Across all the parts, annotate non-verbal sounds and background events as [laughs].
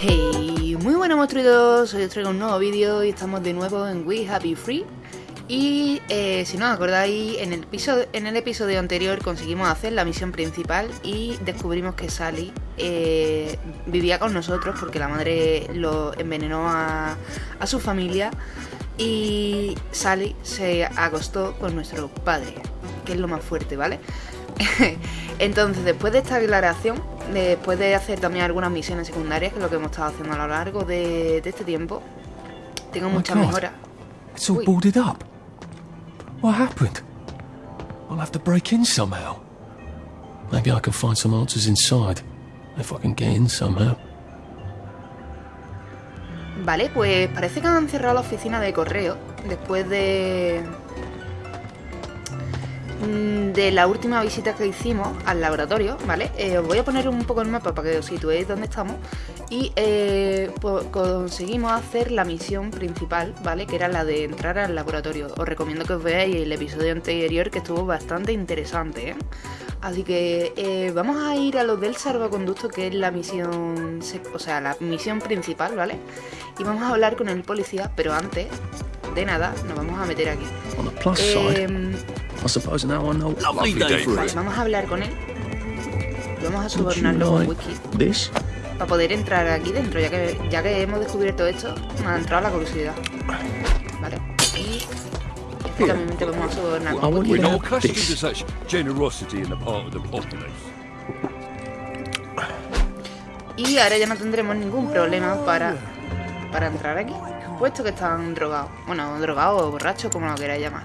Hey, muy buenas monstruidos, hoy os traigo un nuevo vídeo y estamos de nuevo en We Happy Free y eh, si no os acordáis, en el, episodio, en el episodio anterior conseguimos hacer la misión principal y descubrimos que Sally eh, vivía con nosotros porque la madre lo envenenó a, a su familia y Sally se acostó con nuestro padre, que es lo más fuerte, ¿vale? [laughs] Entonces, después de esta aclaración, después de hacer también algunas misiones secundarias, que es lo que hemos estado haciendo a lo largo de, de este tiempo, tengo Oh muchas God. mejoras. It's What happened? I'll have to break in somehow. Maybe I can find some answers inside. If I can get in somehow. Vale, pues parece que han cerrado la oficina de correo después de. Mm, de la última visita que hicimos al laboratorio, ¿vale? Eh, os voy a poner un poco el mapa para que os situéis dónde estamos. Y eh, pues conseguimos hacer la misión principal, ¿vale? Que era la de entrar al laboratorio. Os recomiendo que os veáis el episodio anterior que estuvo bastante interesante, ¿eh? Así que eh, vamos a ir a lo del salvoconducto, que es la misión, o sea, la misión principal, ¿vale? Y vamos a hablar con el policía, pero antes de nada nos vamos a meter aquí. On the plus side, Em, vale, vamos a hablar con él. Vamos a sobornarlo con whisky this? para poder entrar aquí dentro, ya que ya que hemos descubierto esto, me ha entrado la curiosidad. Vale. Y finalmente vamos a sobornar con whisky. Y ahora ya no tendremos ningún problema para, para entrar aquí, puesto que están drogados. Bueno, drogados o borrachos, como lo queráis llamar.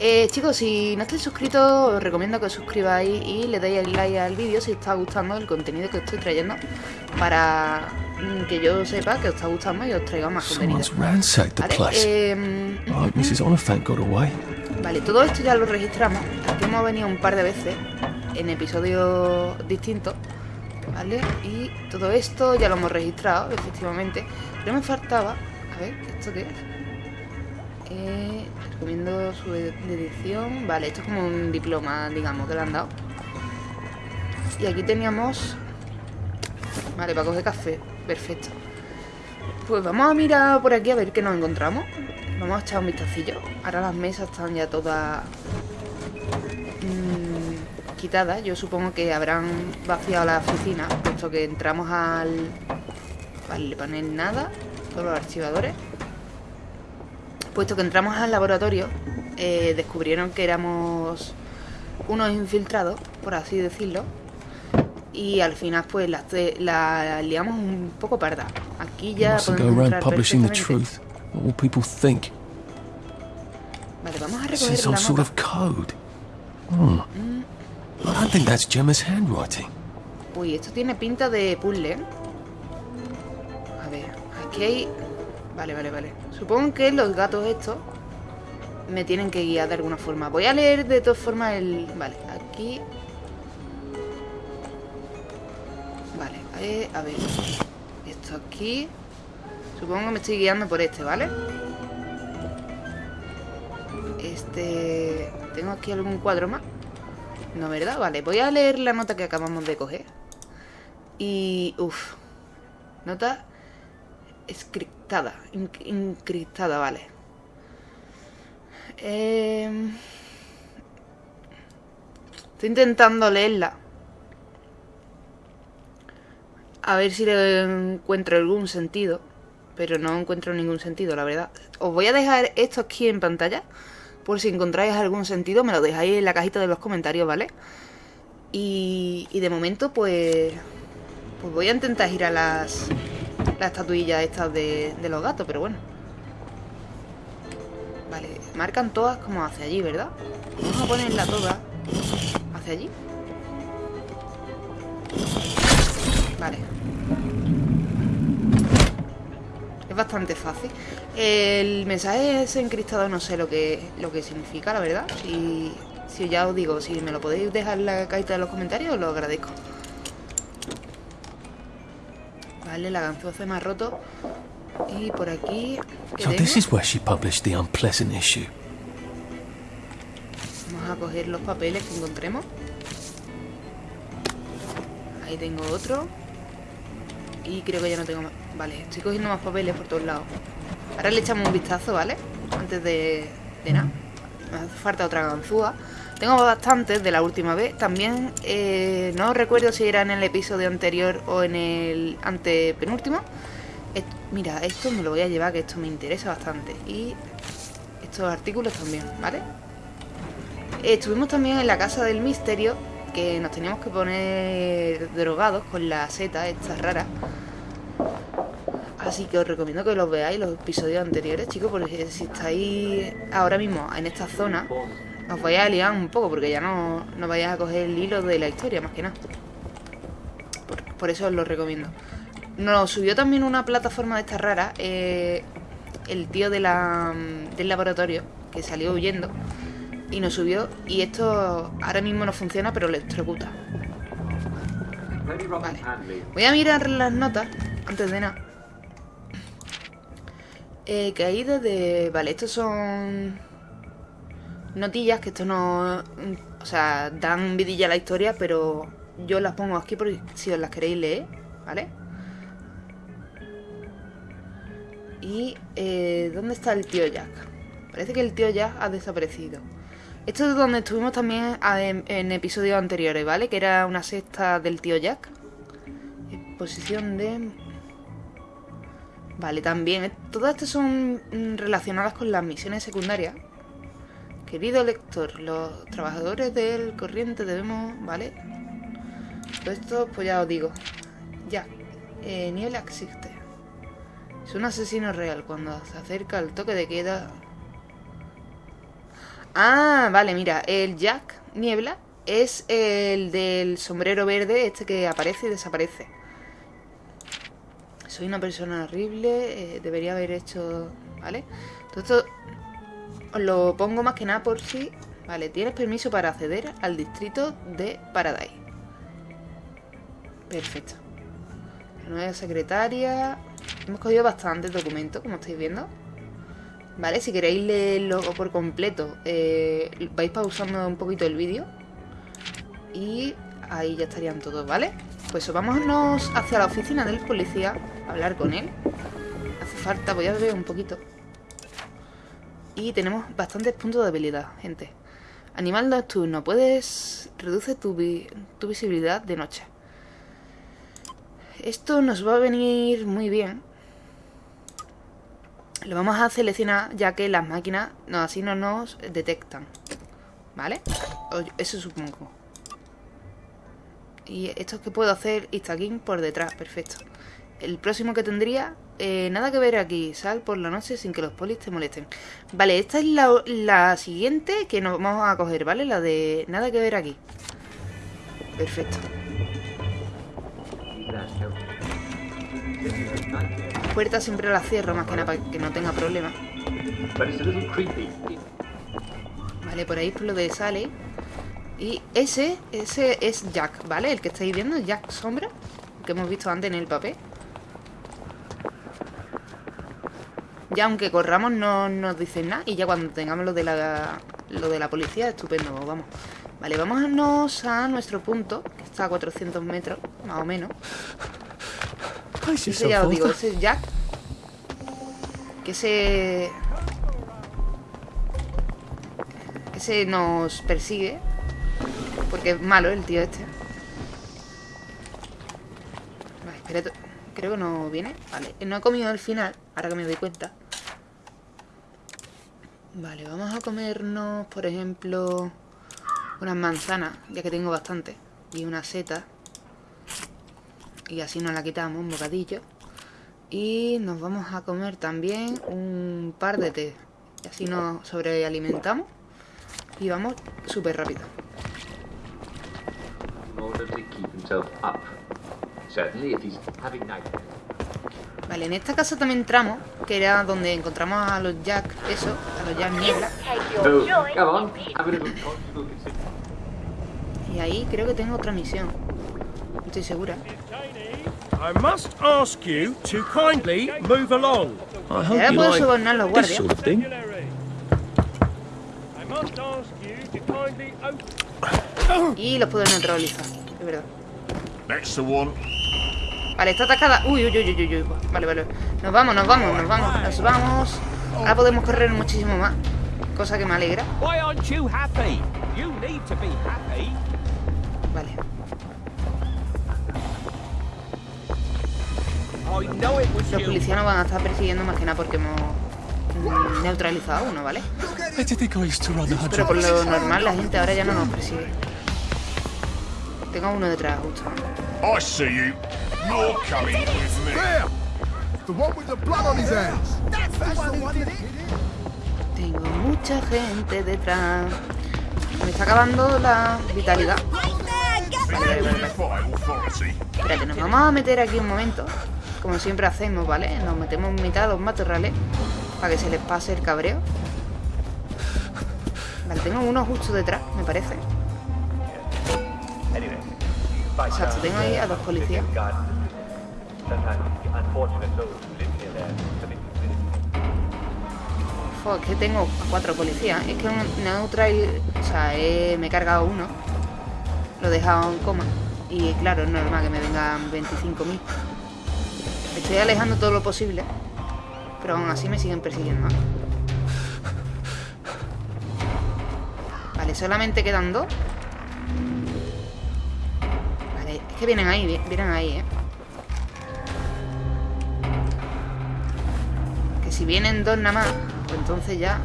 Eh, chicos, si no estáis suscritos, os recomiendo que os suscribáis y le deis el like al vídeo si os está gustando el contenido que estoy trayendo para mm, que yo sepa que os está gustando y os traiga más contenido. Vale, em. Vale, todo esto ya lo registramos. Aquí hemos venido un par de veces en episodios distintos. ¿Vale? Y todo esto ya lo hemos registrado, efectivamente. Pero me faltaba. Ver, ¿esto qué es? Eh, recomiendo su edición. Vale, esto es como un diploma, digamos, que le han dado. Y aquí teníamos. Vale, para coger café. Perfecto. Pues vamos a mirar por aquí a ver qué nos encontramos. Vamos a echar un vistacillo. Ahora las mesas están ya todas mm, quitadas. Yo supongo que habrán vaciado la oficina, puesto que entramos al, al panel nada, los archivadores. Puesto que entramos al laboratorio, eh, descubrieron que éramos unos infiltrados, por así decirlo. Y al final, pues, la, la liamos un poco parda. Aquí ya podemos entrar perfectamente. truth. What will people think? Vale, vamos a recoger la nota. Hmm. I don't think that's Gemma's handwriting. Uy, esto tiene pinta de puzzle. Hay... Vale, vale, vale. Supongo que los gatos estos me tienen que guiar de alguna forma. Voy a leer de todas formas el... Vale, aquí... Vale, a ver. Esto aquí... Supongo que me estoy guiando por este, ¿vale? Este... ¿Tengo aquí algún cuadro más? No, ¿verdad? Vale, voy a leer la nota que acabamos de coger. Y... Uf. Nota... Escriptada. Encriptada, vale. Em, Estoy intentando leerla. A ver si le encuentro algún sentido. Pero no encuentro ningún sentido, la verdad. Os voy a dejar esto aquí en pantalla. Por si encontráis algún sentido, me lo dejáis en la cajita de los comentarios, ¿vale? Y, de momento, pues. Pues voy a intentar girar las. Las estatuillas estas de, los gatos, pero bueno. Vale, marcan todas como hacia allí, ¿verdad? Vamos a ponerla toda hacia allí. Vale. Es bastante fácil. El mensaje es encriptado, no sé lo que, lo que significa, la verdad. Si Si ya os digo, si me lo podéis dejar en la cajita de los comentarios, os lo agradezco. Vale, la ganzúa se me ha roto. Y por aquí... ¿qué So this is where she published the unpleasant issue. Vamos a coger los papeles que encontremos. Ahí tengo otro. Y creo que ya no tengo más. Vale, estoy cogiendo más papeles por todos lados. Ahora le echamos un vistazo, ¿vale? Antes de, de nada. Me hace falta otra ganzúa. Tengo bastantes de la última vez. También eh, no recuerdo si era en el episodio anterior o en el antepenúltimo. Mira, esto me lo voy a llevar, que esto me interesa bastante. Y estos artículos también, ¿vale? Estuvimos también en la casa del misterio, que nos teníamos que poner drogados con la seta esta rara. Así que os recomiendo que los veáis los episodios anteriores, chicos, porque si estáis ahora mismo en esta zona, os vais a liar un poco, porque ya no, no vais a coger el hilo de la historia, más que nada. Por, por eso os lo recomiendo. Nos subió también una plataforma de esta rara, eh, el tío de del laboratorio, que salió huyendo y nos subió y esto ahora mismo no funciona pero le electrocuta. Vale. Voy a mirar las notas antes de nada. Eh, caída de... Vale, estos son notillas que esto no... O sea, dan vidilla a la historia, pero yo las pongo aquí por si os las queréis leer, ¿vale? Y... Eh, ¿Dónde está el tío Jack? Parece que el tío Jack ha desaparecido. Esto es donde estuvimos también a- en, en episodios anteriores, ¿vale? Que era una sexta del tío Jack. Exposición de... Vale, también. eh, Todas estas son mm, relacionadas con las misiones secundarias. Querido lector, los trabajadores del corriente debemos... ¿Vale? Todo esto, pues ya os digo. Ya. Eh, Niebla existe. Es un asesino real. Cuando se acerca el toque de queda, Ah, vale, mira, el Jack Niebla es el del sombrero verde, este que aparece y desaparece. Soy una persona horrible, eh, debería haber hecho... ¿Vale? Todo esto os lo pongo más que nada por si... Vale, tienes permiso para acceder al distrito de Paradise. Perfecto. La nueva secretaria... Hemos cogido bastantes documentos, como estáis viendo. Vale, si queréis leerlo por completo, eh, vais pausando un poquito el vídeo. Y ahí ya estarían todos, ¿vale? Pues vámonos hacia la oficina del policía hablar con él. Hace falta, voy a beber un poquito. Y tenemos bastantes puntos de habilidad, gente. Animal nocturno, puedes... Reduce tu, tu visibilidad de noche. Esto nos va a venir muy bien. Lo vamos a seleccionar ya que las máquinas no, así no nos detectan. ¿Vale? Eso supongo. Y esto es que puedo hacer instagin por detrás, perfecto. El próximo que tendría, eh, nada que ver aquí, sal por la noche sin que los polis te molesten. Vale, esta es la, la siguiente que nos vamos a coger, ¿vale? La de nada que ver aquí. Perfecto. Puerta siempre la cierro, más que nada para que no tenga problemas. But it's a little creepy. Vale, por ahí por lo de sale. Y ese, ese es Jack, ¿vale? El que estáis viendo, Jack Sombra, que hemos visto antes en el papel. Ya aunque corramos no nos dicen nada y ya cuando tengamos lo de la, lo de la policía, estupendo, vamos. Vale, vámonos a nuestro punto, que está a 400 metros, más o menos. Ese ya os digo, ese es Jack. Que ese... Ese nos persigue. Porque es malo el tío este. Vale, espérate. Creo que no viene. Vale, no he comido al final, ahora que me doy cuenta. Vale, vamos a comernos, por ejemplo, unas manzanas, ya que tengo bastante. Y una seta. Y así nos la quitamos, un bocadillo. Y nos vamos a comer también un par de té. Y así nos sobrealimentamos. Y vamos súper rápido. Vale, en esta casa también entramos, que era donde encontramos a los Jack, eso, a los Jack Niebla. Conjugal Y ahí creo que tengo otra misión. No estoy segura. I must ask you to kindly move along. I Y ahora hope you puedo like sobornar a los this guardias. sort of thing. I must ask you to kindly open. Y los puedo neutralizar. Es verdad. That's the one. Vale, está atacada. Uy, uy, uy, uy, uy. Vale, vale. Nos vamos, nos vamos, nos vamos. Nos vamos. Ahora podemos correr muchísimo más. Cosa que me alegra. Vale. I know it was Los policías nos van a estar persiguiendo más que nada porque hemos mm, neutralizado a uno, ¿vale? Pero por lo normal la gente ahora ya no nos persigue. Tengo uno detrás, justo. I see you. You're coming with me. There! The one with the blood on his hands. That's the one who did it. Tengo mucha gente detrás. Me está acabando la vitalidad. Espérate, nos vamos a meter aquí un momento. Como siempre hacemos, ¿vale? Nos metemos en mitad de los matorrales. Para que se les pase el cabreo. Vale, tengo uno justo detrás, me parece. Exacto, tengo ahí a dos policías. Jo, es que tengo a cuatro policías. Es que un neutral... O sea, me he cargado uno. Lo he dejado en coma. Y claro, es normal que me vengan 25.000. Estoy alejando todo lo posible. Pero aún así me siguen persiguiendo. Vale, solamente quedan dos. Que vienen ahí, vi- vienen ahí, ¿eh? Que si vienen dos nada más, pues entonces ya...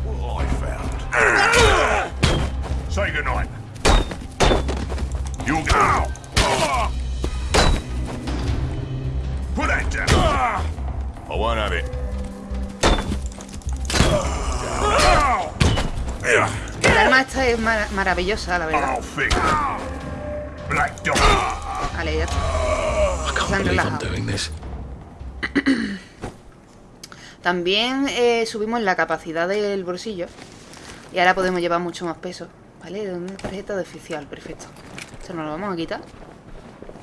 El arma esta es mar- maravillosa, la verdad. Black Se han relajado. this. [clears throat] También eh, subimos la capacidad del bolsillo. Y ahora podemos llevar mucho más peso. ¿Vale? Una tarjeta de oficial, perfecto. Esto nos lo vamos a quitar.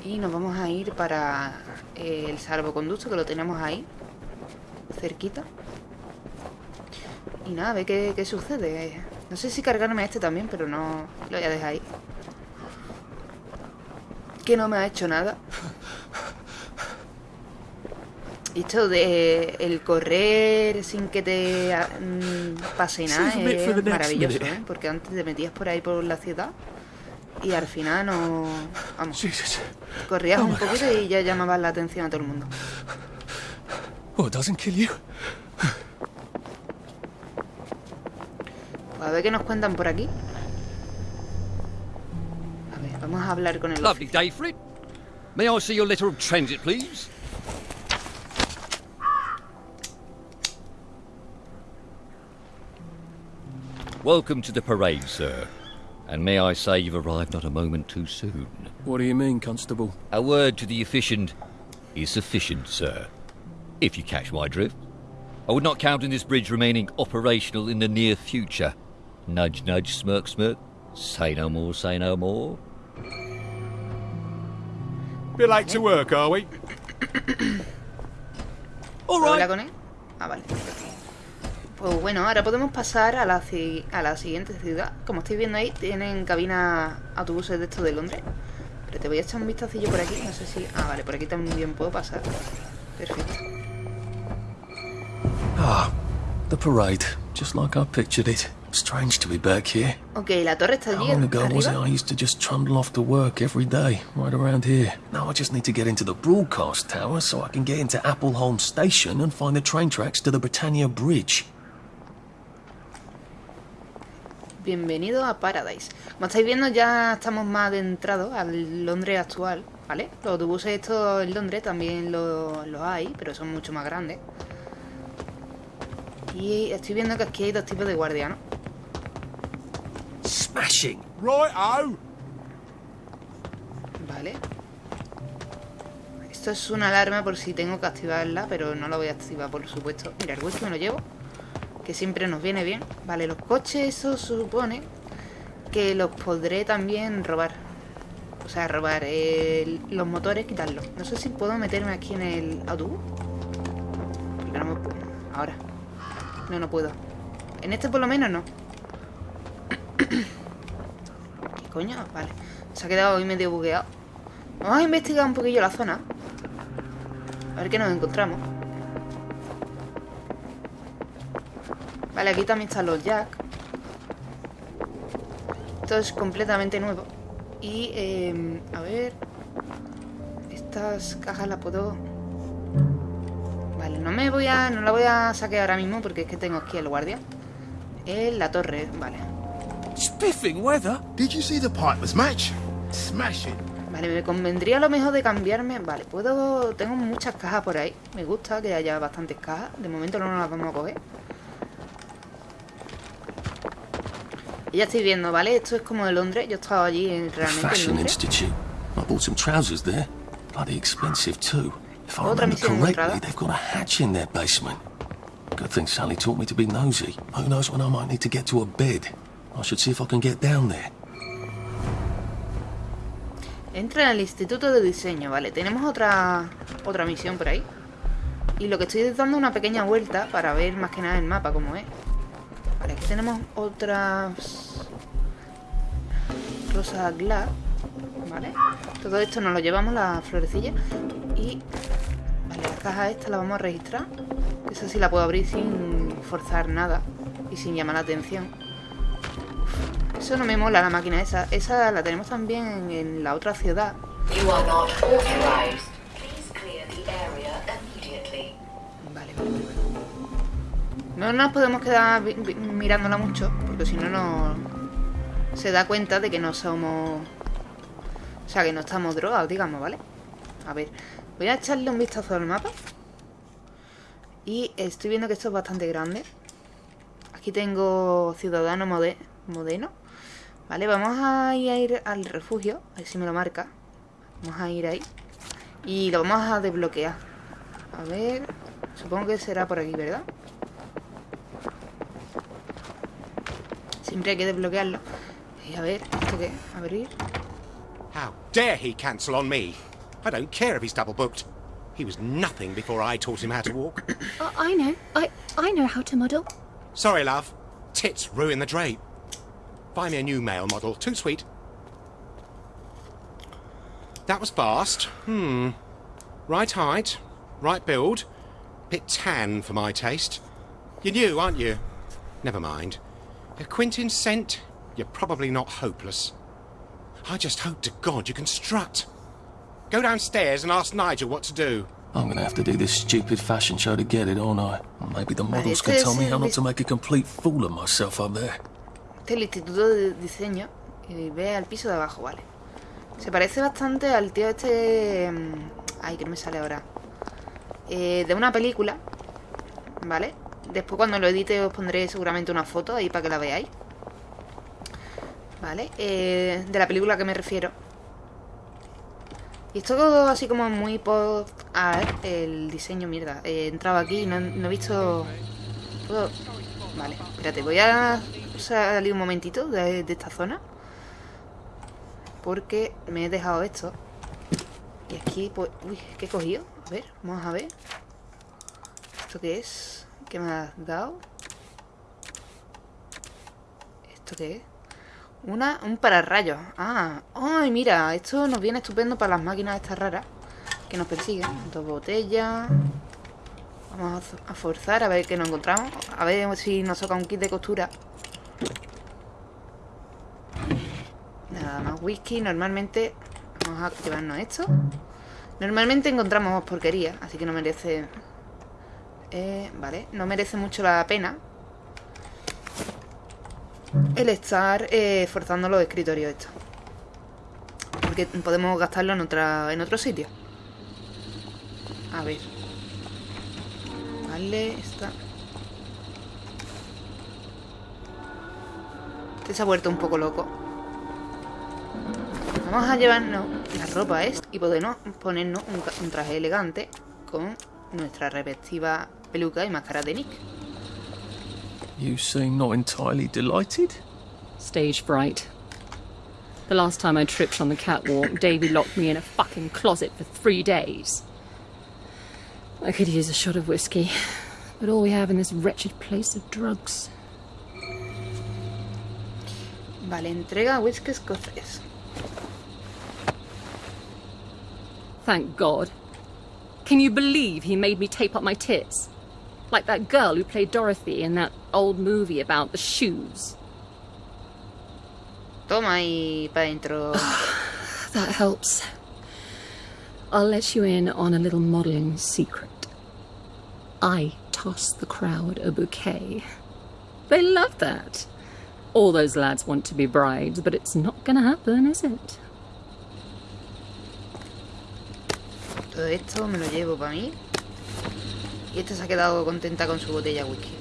Y nos vamos a ir para eh, el salvoconducto, que lo tenemos ahí. Cerquita. Y nada, a ver qué, qué sucede. No sé si cargarme a este también, pero no... Lo voy a dejar ahí. Que no me ha hecho nada. Esto de el correr sin que te ah, mm, pase nada es maravilloso. ¿eh? Porque antes te metías por ahí por la ciudad y al final no... Vamos, corrías un poquito y ya llamabas la atención a todo el mundo. It doesn't kill you? Pues a ver qué nos cuentan por aquí. A ver, vamos a hablar con el... Lovely day for it. May I see your letter of transit, please? Welcome to the parade, sir. And may I say you've arrived not a moment too soon. What do you mean, Constable? A word to the efficient is sufficient, sir. If you catch my drift. I would not count on this bridge remaining operational in the near future. Nudge, nudge, smirk, smirk. Say no more, say no more. Bit late to work, are we? [coughs] All ¿Habla right. con él? Ah, vale. Pues bueno, ahora podemos pasar a la, ci- a la siguiente ciudad. Como estáis viendo ahí, tienen cabina autobuses de estos de Londres. Pero te voy a echar un vistacillo por aquí. No sé si... Ah, vale, por aquí también puedo pasar. Perfecto. Ah, the parade. Just like I pictured it. Strange to be back here. La torre está How allí long ago was it arriba. I used to just trundle off to work every day, right around here? Now I just need to get into the broadcast tower so I can get into Appleholm Station and find the train tracks to the Britannia Bridge. Bienvenido a Paradise. Como estáis viendo, ya estamos más adentrados al Londres actual, ¿vale? Los autobuses estos en Londres también los hay, pero son mucho más grandes. Y estoy viendo que aquí hay dos tipos de guardianos. Smashing! Right, oh! Vale. Esto es una alarma por si tengo que activarla, pero no la voy a activar, por supuesto. Mira, el whisky me lo llevo, que siempre nos viene bien. Vale, los coches, eso supone que los podré también robar. O sea, robar el- los motores, quitarlos. No sé si puedo meterme aquí en el autobús. Porque no me pu- Ahora. No, no puedo. En este por lo menos no. ¿Qué coño? Vale. Se ha quedado ahí medio bugueado. Vamos a investigar un poquillo la zona. A ver qué nos encontramos. Vale, aquí también están los jack. Esto es completamente nuevo. Y, eh, a ver... Estas cajas las puedo... Vale, no me voy a... No la voy a saquear ahora mismo porque es que tengo aquí el guardia. En la torre, vale. Spiffing weather. Did you see the Piper's match? Smashing. Vale, me convendría a lo mejor de cambiarme. Vale, puedo. Tengo muchas cajas por ahí. Me gusta que haya bastantes cajas. De momento no nos las vamos a coger. Y ya estoy viendo, ¿vale? Esto es como de Londres. Yo he estado allí en, realmente en Fashion Londres. Institute. I bought some trousers there. Bloody expensive too. If I remember correctly, they've got a hatch in their basement. Good thing Sally taught me to be nosy. Who knows when I might need to get to a bed. I should see. Entra al Instituto de Diseño, vale. Tenemos otra otra misión por ahí. Y lo que estoy es dando una pequeña vuelta para ver más que nada el mapa como es. Vale, aquí tenemos otras... Rosa Glass, ¿vale? Todo esto nos lo llevamos, la florecilla. Y... Vale, la caja esta la vamos a registrar. Esa sí la puedo abrir sin forzar nada y sin llamar la atención. Eso no me mola la máquina esa. Esa la tenemos también en, en la otra ciudad. Vale, vale, vale. No nos podemos quedar mirándola mucho, porque si no, no se da cuenta de que no somos... O sea, que no estamos drogados, digamos, ¿vale? A ver, voy a echarle un vistazo al mapa. Y estoy viendo que esto es bastante grande. Aquí tengo Ciudadano mode- Modeno. Vale, vamos a ir, a ir al refugio. A ver si me lo marca. Vamos a ir ahí. Y lo vamos a desbloquear. A ver... Supongo que será por aquí, ¿verdad? Siempre hay que desbloquearlo. Y a ver, ¿esto qué? Abrir. How dare he cancel on me? I don't care if he's double booked. He was nothing before I taught him how to walk. [coughs] I, I know. I I know how to model. Sorry, love. Tits ruin the drape. Buy me a new male model. Too sweet. That was fast. Hmm. Right height, right build. Bit tan for my taste. You're new, aren't you? Never mind. A Quintin scent? You're probably not hopeless. I just hope to God you can strut. Go downstairs and ask Nigel what to do. I'm gonna have to do this stupid fashion show to get it, aren't I? Maybe the models can tell me how not to make a complete fool of myself up there. Este es el Instituto de Diseño. Y ve al piso de abajo, vale. Se parece bastante al tío este... mm, Ay, que no me sale ahora. Eh, de una película. ¿Vale? Después cuando lo edite os pondré seguramente una foto ahí para que la veáis. ¿Vale? Eh, de la película que me refiero. Y esto así como muy post art, el diseño, mierda. He entrado aquí y no, he visto... ¿Puedo? Vale, espérate, voy a salir un momentito de, esta zona. Porque me he dejado esto. Y aquí, pues... Uy, ¿qué he cogido? A ver, vamos a ver. ¿Esto qué es? ¿Qué me has dado? ¿Esto qué es? Una, un pararrayos. Ah, ay, mira, esto nos viene estupendo para las máquinas estas raras que nos persiguen. Dos botellas. Vamos a forzar a ver qué nos encontramos. A ver si nos toca un kit de costura. Nada más whisky. Normalmente vamos a llevarnos esto. Normalmente encontramos porquería, así que no merece... Eh, vale, no merece mucho la pena el estar eh, forzando los escritorios estos. Porque podemos gastarlo en, otra, en otro sitio. A ver. Vale, esta... Este se ha vuelto un poco loco. Vamos a llevarnos la ropa esta y podernos ponernos un, un traje elegante con nuestra respectiva peluca y máscara de Nick. You seem not entirely delighted. Stage fright. The last time I tripped on the catwalk, Davy locked me in a fucking closet for three days. I could use a shot of whiskey, but all we have in this wretched place are drugs. Vale, entrega whisky escocés. Thank God. Can you believe he made me tape up my tits? Like that girl who played Dorothy in that old movie about the shoes. Toma y para dentro. [sighs] That helps. I'll let you in on a little modelling secret. I tossed the crowd a bouquet. They love that. All those lads want to be brides, but it's not gonna happen, is it? Todo esto me lo llevo para mí. Y este se ha quedado contenta con su botella de whisky.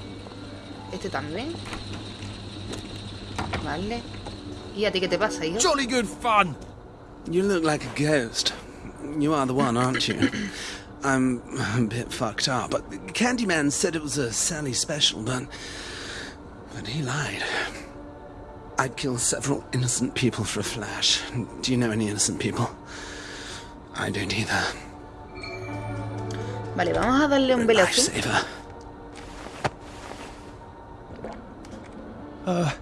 Este también. Vale. ¿Y a ti qué te pasa, hijo? Jolly good fun. You look like a ghost. You are the one, aren't you? [laughs] I'm a bit fucked up. But the Candyman said it was a Sally special, but but he lied. I'd kill several innocent people for a flash. Do you know any innocent people? I don't either. Vale, vamos a darle un velazo. Lifesaver. Uh,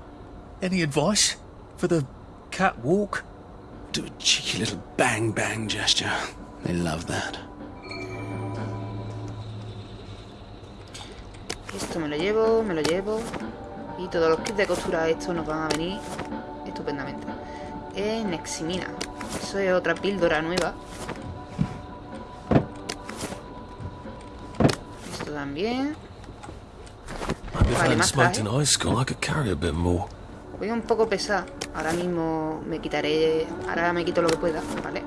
any advice for the catwalk? Do a cheeky little bang bang gesture. They love that. Esto me lo llevo, me lo llevo. Y todos los kits de costura estos nos van a venir estupendamente. Neximina. Eso es otra píldora nueva. Esto también. Vale, más traje. Voy un poco pesada. Ahora mismo me quitaré... Ahora me quito lo que pueda, ¿vale?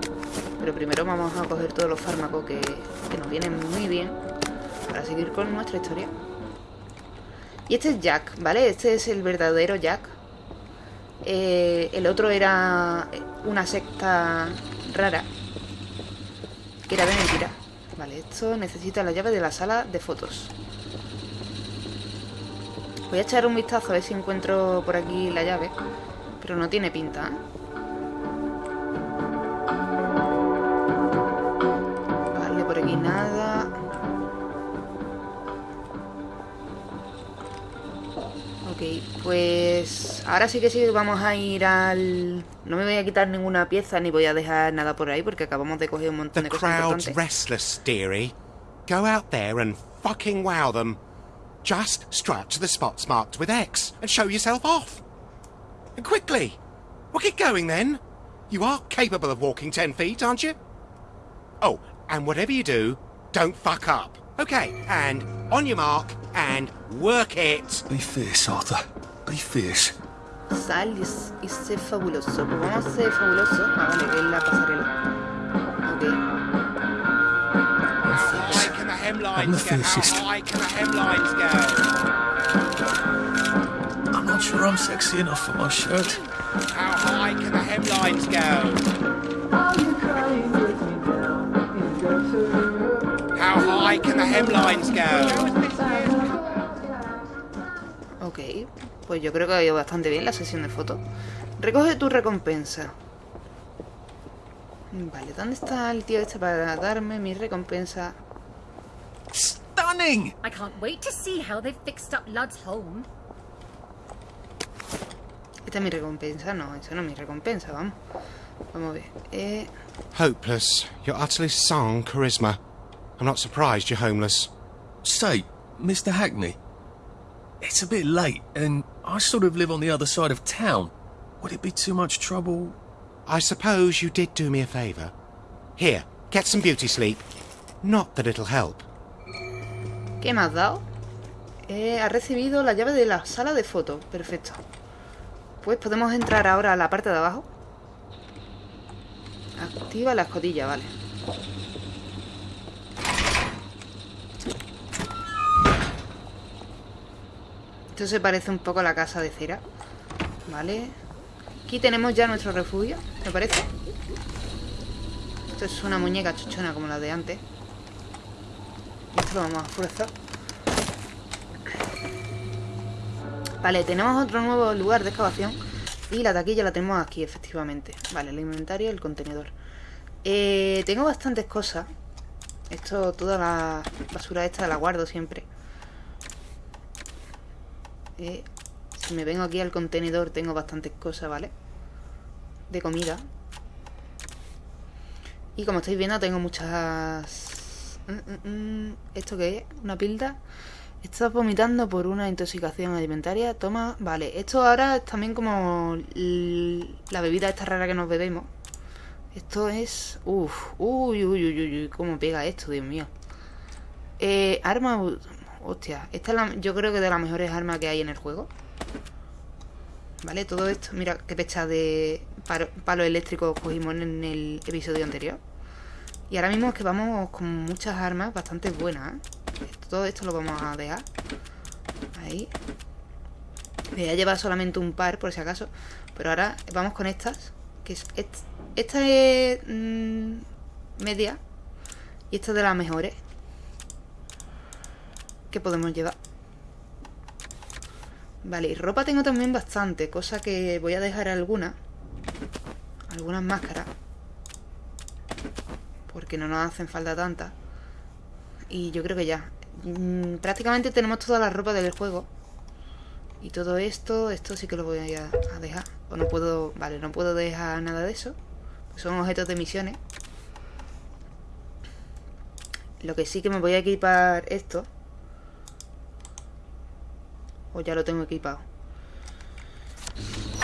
Pero primero vamos a coger todos los fármacos que, que nos vienen muy bien para seguir con nuestra historia. Y este es Jack, ¿vale? Este es el verdadero Jack. Eh, el otro era una secta rara. Que era de mentira. Vale, esto necesita la llave de la sala de fotos. Voy a echar un vistazo a ver si encuentro por aquí la llave. Pero no tiene pinta, ¿eh? Vale, por aquí nada. Pues ahora sí que sí vamos a ir al... No me voy a quitar ninguna pieza ni voy a dejar nada por ahí porque acabamos de coger un montón The de cosas crowd's importantes. restless, dearie. Go out there and fucking wow them. Just strut to the spots marked with X and show yourself off. And quickly. We'll get going then. You are capable of walking ten feet, aren't you? Oh, and whatever you do, don't fuck up. Okay, and on your mark and work it. Be fierce, Arthur. Be fierce. Sal y, s- y sé fabuloso. Pues vamos a ser fabuloso. Ah, vale, es la pasarela. Ok. How high can the I'm the hemlines fiercest. How high can the hemlines go? I'm not sure I'm sexy enough for my shirt. How high can the hemlines go? How high can the hemlines go? Ok, pues yo creo que ha ido bastante bien la sesión de fotos. Recoge tu recompensa. Vale, ¿dónde está el tío este para darme mi recompensa? Stunning! I can't wait to see how they've fixed up Lud's home. Esta es mi recompensa, no, esa no es mi recompensa, vamos. Vamos a ver. Eh, Hopeless. You're utterly sans charisma. I'm not surprised you're homeless. Say, Mr. Hackney, it's a bit late, and I sort of live on the other side of town. Would it be too much trouble? I suppose you did do me a favour. Here, get some beauty sleep. Not that it'll help. ¿Qué me has dado? Eh, ha recibido la llave de la sala de fotos. Perfecto. Pues podemos entrar ahora a la parte de abajo. Activa la escotilla, vale. Esto se parece un poco a la casa de cera. Vale. Aquí tenemos ya nuestro refugio, ¿me parece? Esto es una muñeca chuchona como la de antes. Esto lo vamos a forzar. Vale, tenemos otro nuevo lugar de excavación. Y la taquilla la tenemos aquí, efectivamente. Vale, el inventario y el contenedor. Eh, tengo bastantes cosas. Esto, toda la basura esta la guardo siempre. Si me vengo aquí al contenedor tengo bastantes cosas, ¿vale? De comida. Y como estáis viendo tengo muchas... Mm, mm, mm. ¿Esto qué es? ¿Una pilda? Estás vomitando por una intoxicación alimentaria. Toma, vale. Esto ahora es también como la bebida esta rara que nos bebemos. Esto es... Uf, uy, uy, uy, uy, cómo pega esto, Dios mío. Eh, arma... Hostia, esta es la, yo creo que de las mejores armas que hay en el juego. Vale, todo esto, mira qué pecha de palo, eléctrico cogimos en el episodio anterior. Y ahora mismo es que vamos con muchas armas bastante buenas. ¿eh? Todo esto lo vamos a dejar. Ahí. Me voy a llevar solamente un par, por si acaso. Pero ahora vamos con estas. Que es, esta es mm, media. Y esta es de las mejores. Que podemos llevar. Vale, y ropa tengo también bastante. Cosa que voy a dejar algunas. Algunas máscaras. Porque no nos hacen falta tantas. Y yo creo que ya. Mm, prácticamente tenemos toda la ropa del juego. Y todo esto, esto sí que lo voy a, dejar. O no puedo, vale, no puedo dejar nada de eso. Son objetos de misiones. Lo que sí que me voy a equipar esto. O ya lo tengo equipado.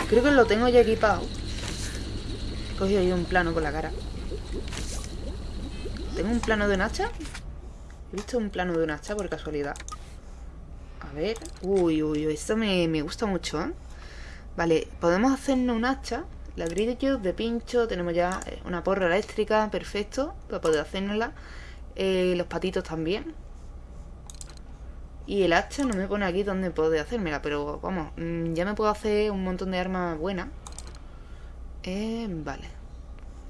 Creo que lo tengo ya equipado. He cogido ahí un plano con la cara. ¿Tengo un plano de un hacha? He visto un plano de un hacha por casualidad. A ver. Uy, uy, uy. Esto me, gusta mucho, ¿eh? Vale, podemos hacernos un hacha. Ladrillos de pincho. Tenemos ya eh, una porra eléctrica. Perfecto. Para poder hacérnosla. Eh, los patitos también. Y el hacha no me pone aquí donde puedo hacérmela. Pero vamos, mm, ya me puedo hacer un montón de armas buenas. Eh, vale.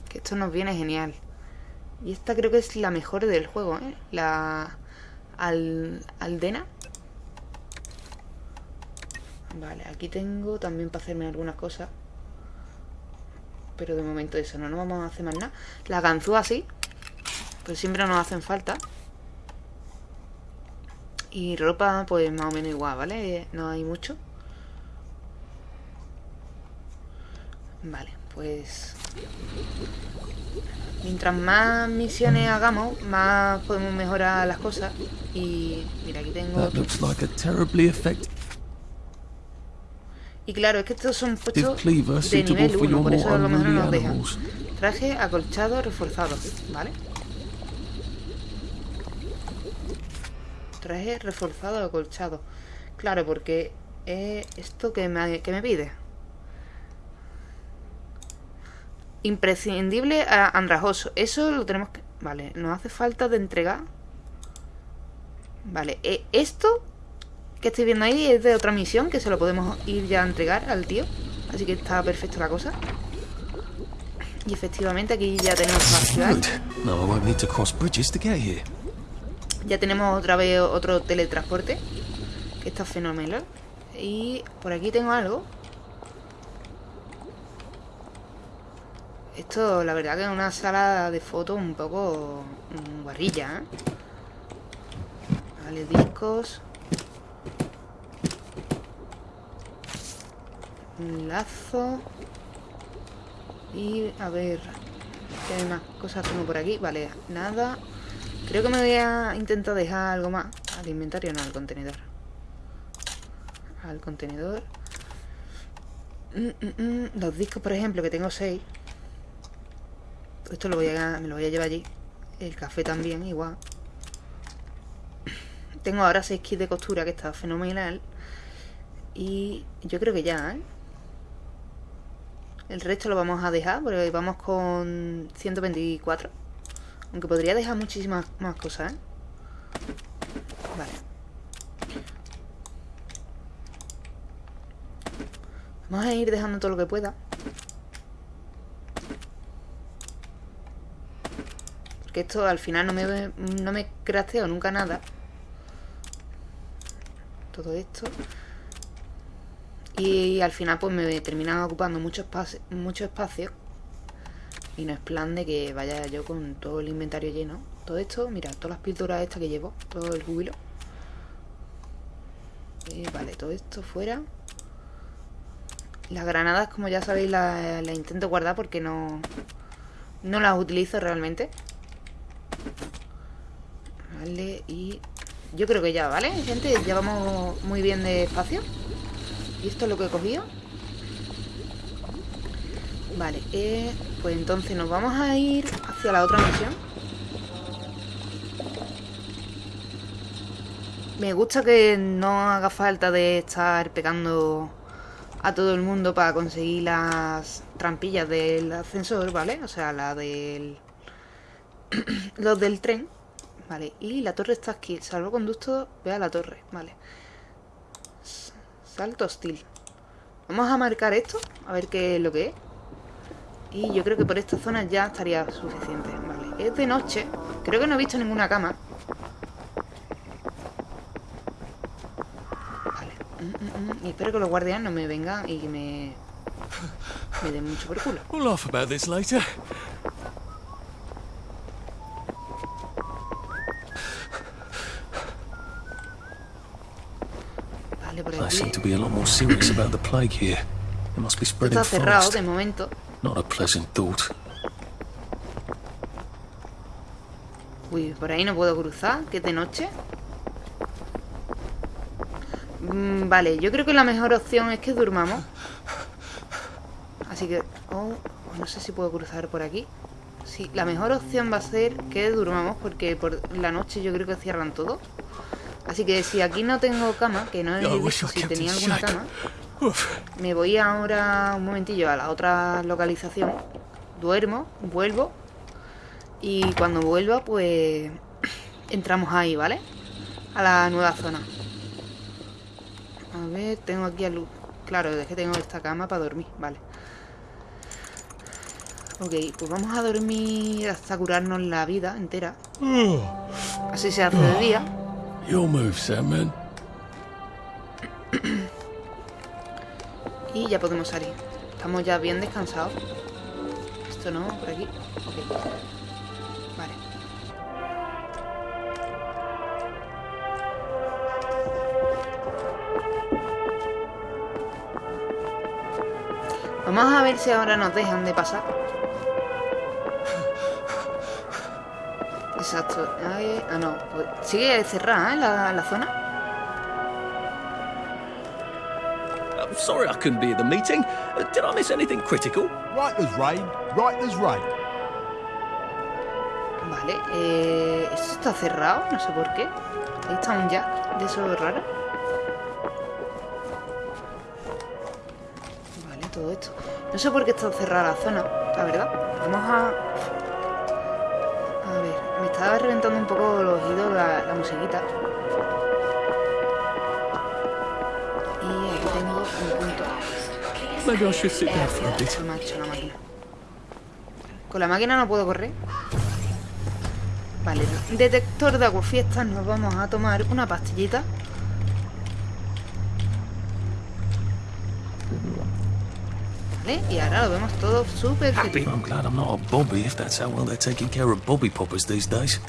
Que esto nos viene genial. Y esta creo que es la mejor del juego, ¿eh? La al, aldena. Vale, aquí tengo también para hacerme algunas cosas. Pero de momento eso, no nos vamos a hacer más nada. La ganzúa sí. Pero siempre nos hacen falta. Y ropa, pues más o menos igual, ¿vale? No hay mucho. Vale, pues Mientras más misiones hagamos, más podemos mejorar las cosas. Y mira, aquí tengo... Y claro, es que estos son puestos de nivel 1, por eso a lo mejor no nos dejan. Traje acolchado reforzado, ¿vale? Traje reforzado acolchado. Claro, porque es esto que me, que me pide. Imprescindible a andrajoso. Eso lo tenemos que... Vale, nos hace falta de entregar. Vale, eh, esto que estoy viendo ahí es de otra misión que se lo podemos ir ya a entregar al tío. Así que está perfecta la cosa. Y efectivamente aquí ya tenemos Ya tenemos otra vez otro teletransporte. Que está fenomenal. Y por aquí tengo algo. Esto, la verdad que es una sala de fotos un poco mm, guarrilla, ¿eh? Vale, discos. Un lazo. Y a ver, ¿qué más cosas tengo por aquí? Vale, nada. Creo que me voy a intentar dejar algo más. Al inventario, no, al contenedor. Al contenedor. Mm, mm, Los discos, por ejemplo, que tengo seis. Esto lo voy a, me lo voy a llevar allí. El café también, igual. Tengo ahora 6 kits de costura, que está fenomenal. Y yo creo que ya, ¿eh? El resto lo vamos a dejar, porque vamos con 124. Aunque podría dejar muchísimas más cosas, ¿eh? Vale. Vamos a ir dejando todo lo que pueda. esto al final no me, no me crasteo nunca nada. Todo esto. Y al final pues me terminan ocupando mucho espacio, mucho espacio. Y no es plan de que vaya yo con todo el inventario lleno. Todo esto, mira, todas las píldoras estas que llevo, todo el júbilo. Eh, vale, todo esto fuera. Las granadas, como ya sabéis, las, las intento guardar porque no, no las utilizo realmente. Vale, y yo creo que ya, ¿vale? Gente, ya vamos muy bien de espacio. ¿Y esto es lo que he cogido? Vale, eh, pues entonces nos vamos a ir hacia la otra misión. Me gusta que no haga falta de estar pegando a todo el mundo para conseguir las trampillas del ascensor, ¿vale? O sea, la del... [clears throat] los del tren. Vale, y la torre está aquí. Salvoconducto, ve a la torre, vale. Salto hostil. Vamos a marcar esto, a ver qué es lo que es. Y yo creo que por esta zona ya estaría suficiente. Vale, es de noche. Creo que no he visto ninguna cama. Vale. Mm, mm, mm. Y espero que los guardianes no me vengan y que me... [laughs] Me den mucho por culo. We'll laugh about this later. Vale, por They seem aquí. to be a lot more serious about the plague here. It must be spreading Está cerrado de momento. Not a pleasant thought. Uy, por ahí no puedo cruzar, que es de noche. Mm, vale, yo creo que la mejor opción es que durmamos. Así que... Oh, no sé si puedo cruzar por aquí. Sí, la mejor opción va a ser que durmamos porque por la noche yo creo que cierran todo. Así que si aquí no tengo cama, que no he visto si tenía alguna cama, Me voy ahora un momentillo a la otra localización. Duermo, vuelvo. Y cuando vuelva, pues [clears throat] entramos ahí, ¿vale? A la nueva zona. A ver, tengo aquí a luz. Claro, es que tengo esta cama para dormir, vale. Ok, pues vamos a dormir hasta curarnos la vida entera. Así se hace de día. Your move, Sandman. [clears throat] Y ya podemos salir. Estamos ya bien descansados. Esto no, por aquí. Ok. Vale. Vamos a ver si ahora nos dejan de pasar. Exacto. Ah, no. Pues sigue cerrada, ¿eh? La, la zona. Sorry I couldn't be at the meeting. Uh, did I miss anything critical? Right as rain, right as rain. Vale, eh, esto está cerrado, no sé por qué. Ahí está un jack de eso raro. Vale, todo esto. No sé por qué está cerrada la zona, la verdad. Vamos a... A ver, me estaba reventando un poco los oídos la, la musiquita. Maybe I should sit down for a bit. Eso me ha hecho la máquina. Con la máquina no puedo correr. Vale, detector de aguafiestas. Nos vamos a tomar una pastillita. Vale, y ahora lo vemos todo súper feliz. I'm glad I'm not a Bobby if that's how well they're taking care of Bobby poppers these days.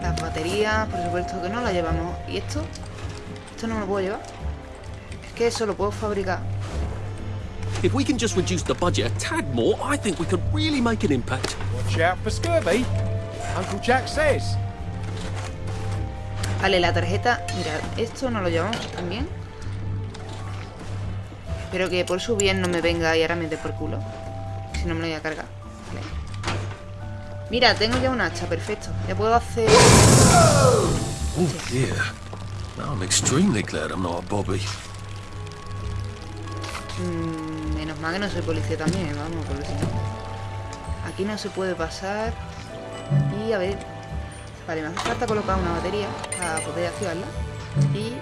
Las baterías, por supuesto que no las llevamos. ¿Y esto? Esto no me lo puedo llevar. Que eso lo puedo fabricar. If we can just reduce the budget a tad more, I think we could really make an impact. Watch out for scurvy. Uncle Jack says. Vale, la tarjeta... Mira, esto no lo llevamos también. Espero que por su bien no me venga y ahora me dé por culo. Si no me lo voy a cargar. Vale. Mira, tengo ya un hacha, perfecto. Ya puedo hacer... Oh dear. Now I'm extremely glad I'm not a Bobby. Mm, menos mal que no soy policía también, vamos, porque si no... Aquí no se puede pasar. Y a ver... Vale, me hace falta colocar una batería para poder activarla. Y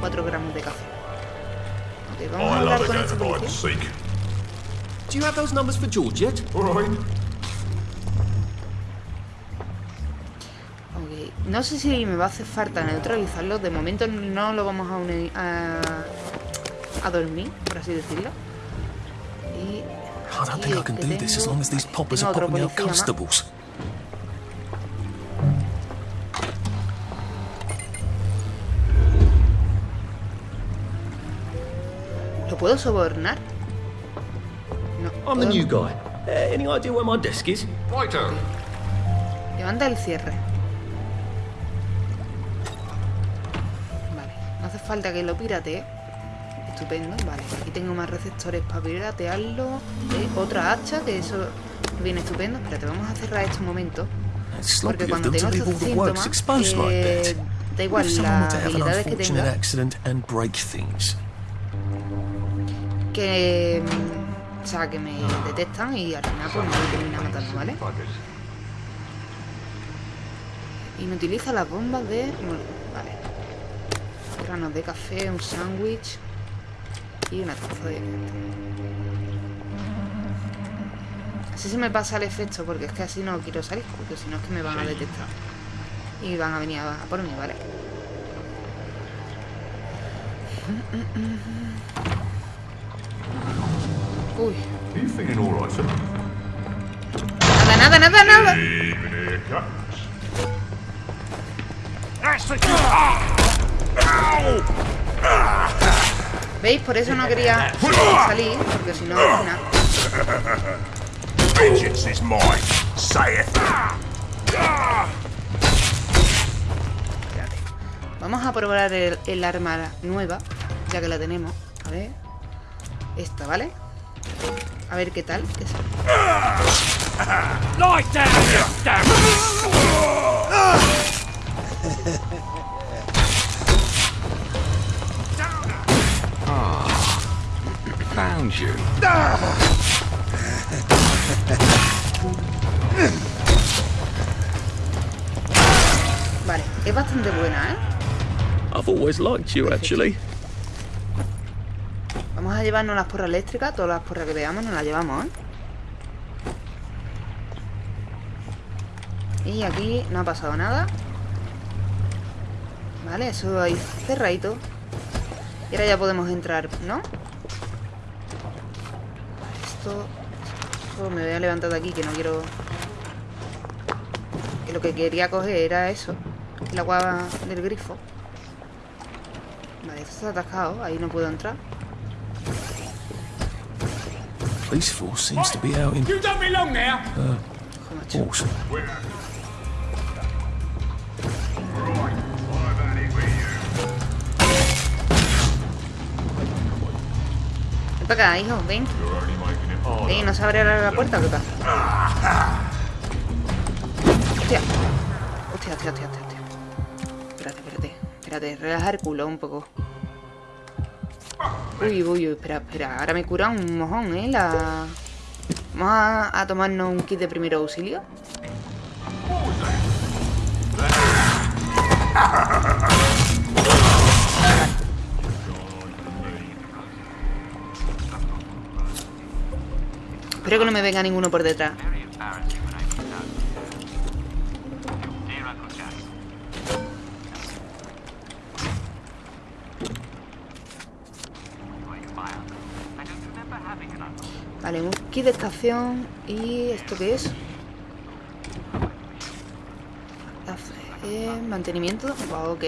4 gramos de café. Ok, vamos a hablar con este policía. Do you have those numbers for George yet? All right. Ok, Ok, No sé si me va a hacer falta neutralizarlo. De momento no lo vamos a unir a, a dormir, por así decirlo. Y I don't think I can do this as long as these poppers are popping out constables. ¿Lo puedo sobornar? No. I'm the new guy. Uh, any idea where my desk is? Righto. Levanta el cierre. Vale, no hace falta que lo piratee. Estupendo, vale. Aquí tengo más receptores para piratearlo. Eh, otra hacha, que eso viene estupendo. Espérate, vamos a cerrar esto un momento. Porque cuando tengo estos síntomas, exposed like eh, that. da igual las to have an habilidades que unfortunate tenga, accident and break things. que... mm, O sea, que me detectan y al final pues me termina matando, ¿vale? Inutiliza las bombas de... Vale. Granos de café, un sándwich y una taza de... Así se me pasa el efecto porque es que así no quiero salir, porque si no es que me van a detectar. Y van a venir a, a por mí, ¿vale? Uy. Are you feeling all right, sir? Nada, nada, nada, nada. ¿Veis? Por eso no quería salir, porque si no, al final... Vengeance is mine, saith. Vamos a probar el, el arma nueva, ya que la tenemos. A ver. Esta, ¿vale? A ver qué tal. Es- [laughs] You. Vale, es bastante buena, ¿eh? I've always liked you, actually. Vamos a llevarnos las porras eléctricas, todas las porras que veamos nos las llevamos, ¿eh? Y aquí no ha pasado nada. Vale, eso ahí cerradito. Y ahora ya podemos entrar, ¿no? Esto... me voy a levantar de aquí, que no quiero... Que lo que quería coger era eso. El agua del grifo. Vale, esto está atascado, ahí no puedo entrar. Police force seems to be out in. You don't belong there! Uh, awesome. Ven para acá, hijo, ven. Ven, ¿no se abre la puerta qué pasa? Hostia, hostia, hostia, hostia. hostia. Espérate, espérate. Espérate, relaja el culo un poco. Uy, uy, uy, espera, espera. Ahora me cura un mojón, ¿eh? La... Vamos a, a tomarnos un kit de primer auxilio. Espero que no me venga ninguno por detrás. Vale, un kit de estación. ¿Y esto qué es? Eh, mantenimiento. Ok.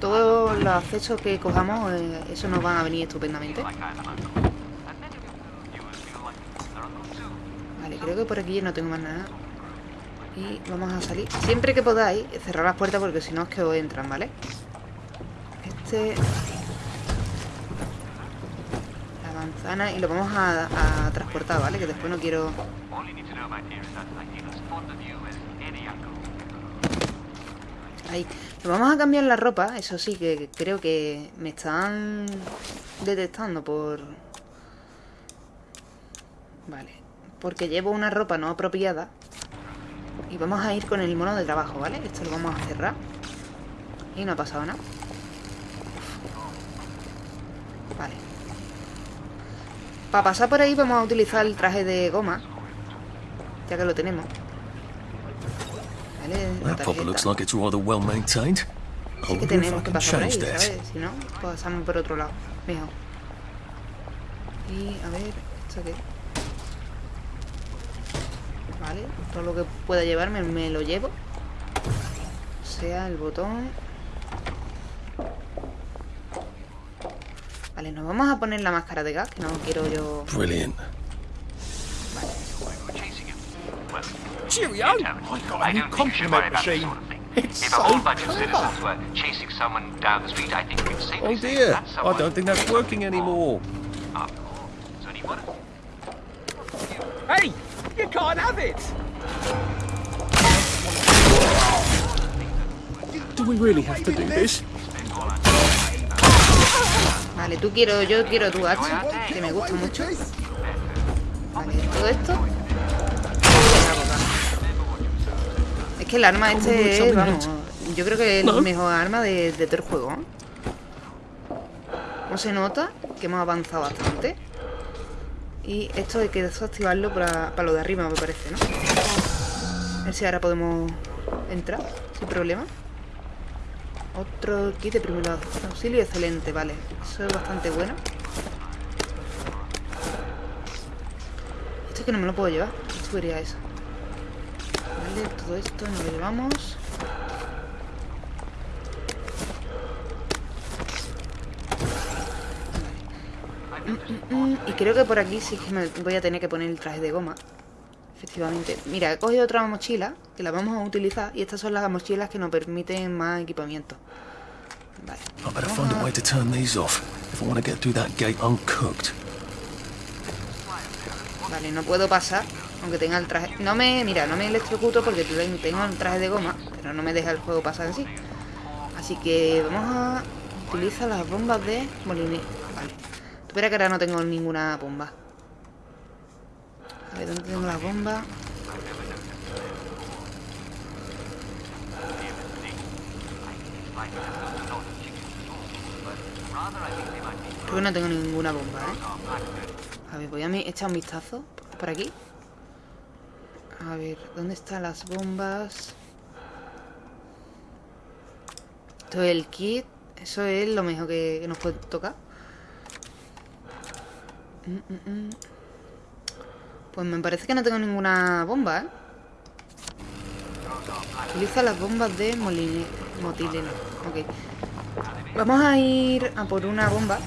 Todos los accesos que cojamos, eh, eso nos van a venir estupendamente. Vale, creo que por aquí no tengo más nada. Y vamos a salir. Siempre que podáis, cerrar las puertas porque si no es que os entran, ¿vale? Este... La manzana y lo vamos a, a transportar, ¿vale? Que después no quiero... Ahí. Nos vamos a cambiar la ropa, eso sí, que creo que me están detectando por... Vale. Porque llevo una ropa no apropiada. Y vamos a ir con el mono de trabajo, ¿vale? Esto lo vamos a cerrar. Y no ha pasado nada. Vale. Para pasar por ahí vamos a utilizar el traje de goma. Ya que lo tenemos. Vale, la That popper looks tarjeta. like it's rather well maintained. I Sí que tenemos que pasar por ahí. ¿sabes? Si no, pasamos por otro lado. Mejor. Y a ver, ¿esto qué? Vale, todo lo que pueda llevarme me lo llevo. O sea, el botón. Vale, nos vamos a poner la máscara de gas, que no quiero yo. Brilliant. Cheerio! I've got a new compliment machine. It's If so a whole bunch of clever. citizens were chasing someone down the street, I think we'd safely Oh dear, that I don't think that's working anymore. After all, it's only one of Hey, you can't have it. Do we really have to do this? Vale, tú quiero, yo quiero tu hacha, que me gusta mucho. Vale, todo esto. Es que el arma este es, vamos, yo creo que es la mejor arma de, de todo el juego. ¿Cómo se nota? Que hemos avanzado bastante. Y esto hay que desactivarlo para, para lo de arriba, me parece, ¿no? A ver si ahora podemos entrar sin problema. Otro kit de primer auxilio excelente, vale. Eso es bastante bueno. Esto es que no me lo puedo llevar. ¿Qué tubería es esa? Vale, todo esto nos lo llevamos. Vale. Mm, mm, mm. Y creo que por aquí sí que me voy a tener que poner el traje de goma. Efectivamente. Mira, he cogido otra mochila que la vamos a utilizar y estas son las mochilas que nos permiten más equipamiento. Vale. I better find a way to turn these off if I want to get through that gate uncooked. Vale, no puedo pasar, aunque tenga el traje. No me, mira, no me electrocuto porque ten- tengo el traje de goma, pero no me deja el juego pasar así. Así que vamos a utilizar las bombas de molinete. Espera que ahora no tengo ninguna bomba. A ver, ¿dónde tengo las bombas? Creo que no tengo ninguna bomba, ¿eh? A ver, voy a echar un vistazo por aquí. A ver, ¿dónde están las bombas? Esto es el kit. Eso es lo mejor que nos puede tocar. Mm, mm, mm. Pues me parece que no tengo ninguna bomba, ¿eh? Utiliza las bombas de moline, motileno. Ok. Vamos a ir a por una bomba.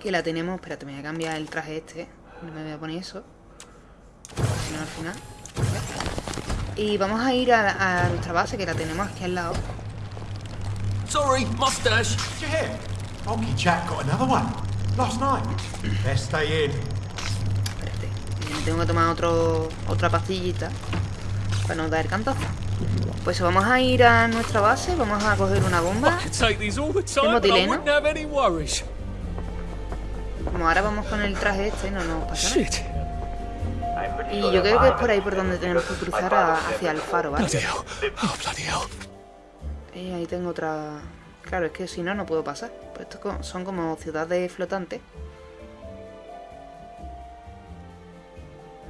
Que la tenemos. Espérate, me voy a cambiar el traje este. No me voy a poner eso. Si no, al final. Y vamos a ir a, a nuestra base, que la tenemos aquí al lado. Sorry, mustache. Did you hear? Jack got another one. Last night. Best stay in. Me tengo que tomar otro, otra pastillita. Para no dar cantazo. Pues vamos a ir a nuestra base. Vamos a coger una bomba. I could take these all the time, but I motileno. wouldn't have any worries. Como ahora vamos con el traje este, no nos pasa nada. Y yo creo que es por ahí por donde tenemos que cruzar a- hacia el faro, ¿vale? Oh. Y ahí tengo otra... Claro, es que si no, no puedo pasar. Pues estos son como ciudades flotantes.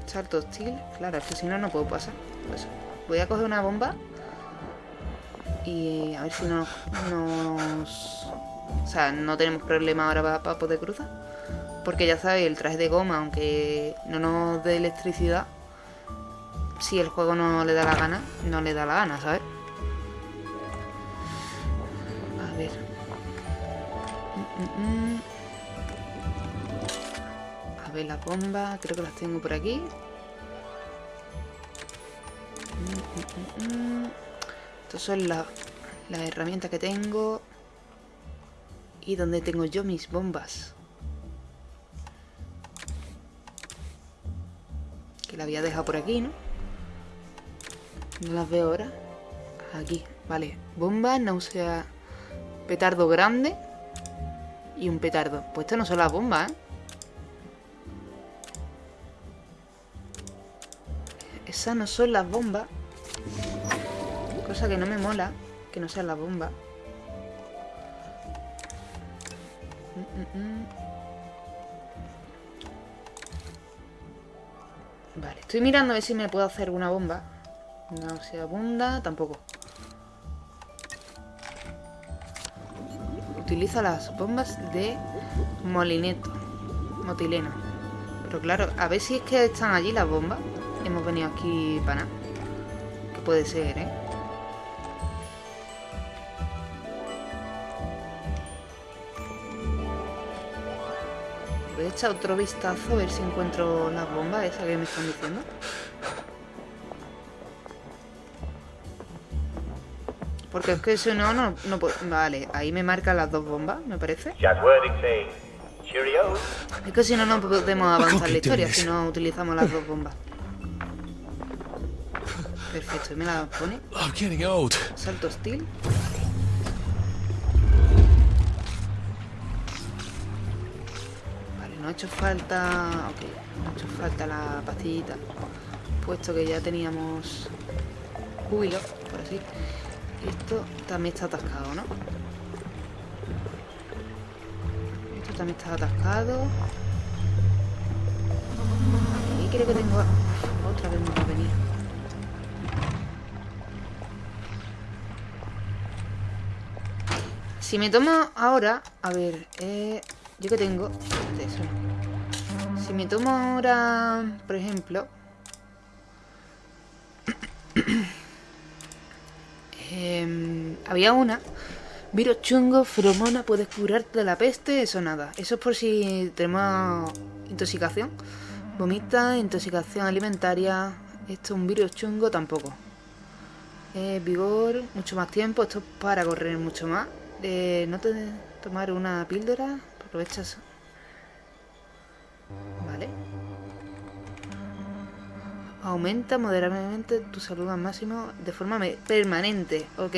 Salto hostil. Claro, es que si no, no puedo pasar. Pues voy a coger una bomba. Y a ver si no nos... O sea, no tenemos problema ahora para poder cruzar. Porque ya sabéis, el traje de goma, aunque no nos dé electricidad, si el juego no le da la gana, no le da la gana, ¿sabes? A ver las bombas, creo que las tengo por aquí. Estas son la- las herramientas que tengo. Y donde tengo yo mis bombas. Que la había dejado por aquí, ¿no? No las veo ahora. Aquí, vale. Bomba, náusea, petardo grande y un petardo. Pues estas no son las bombas, ¿eh? Esas no son las bombas. Cosa que no me mola, que no sean las bombas. Mm, mm, mm. Vale, estoy mirando a ver si me puedo hacer una bomba. Nauseabunda, tampoco. Utiliza las bombas de molineto. Motileno. Pero claro, a ver si es que están allí las bombas. Hemos venido aquí para nada. Puede ser, ¿eh? Voy a echar otro vistazo a ver si encuentro las bombas esas que me están diciendo. Porque es que si no, no, no puedo... Vale, ahí me marcan las dos bombas, me parece. Es que si no, no podemos avanzar la historia si no utilizamos las dos bombas. [laughs] Perfecto, y me la pone. I'm getting old. Salto hostil. Vale, no ha hecho falta... Ok, no ha hecho falta la pastillita. Puesto que ya teníamos júbilo, por así. Esto también está atascado, ¿no? Esto también está atascado. Y creo que tengo... Otra vez me va venir. Si me tomo ahora... A ver, eh, yo que tengo... De eso no. Si me tomo ahora, por ejemplo... Em, había una. Virus chungo, feromona, puedes curarte de la peste, eso nada. Eso es por si tenemos intoxicación. Vomita, intoxicación alimentaria. Esto es un virus chungo tampoco. Eh, vigor, mucho más tiempo. Esto es para correr mucho más. Eh, no te tomar una píldora. Aprovechas. Aumenta moderadamente tu salud al máximo de forma permanente. Ok.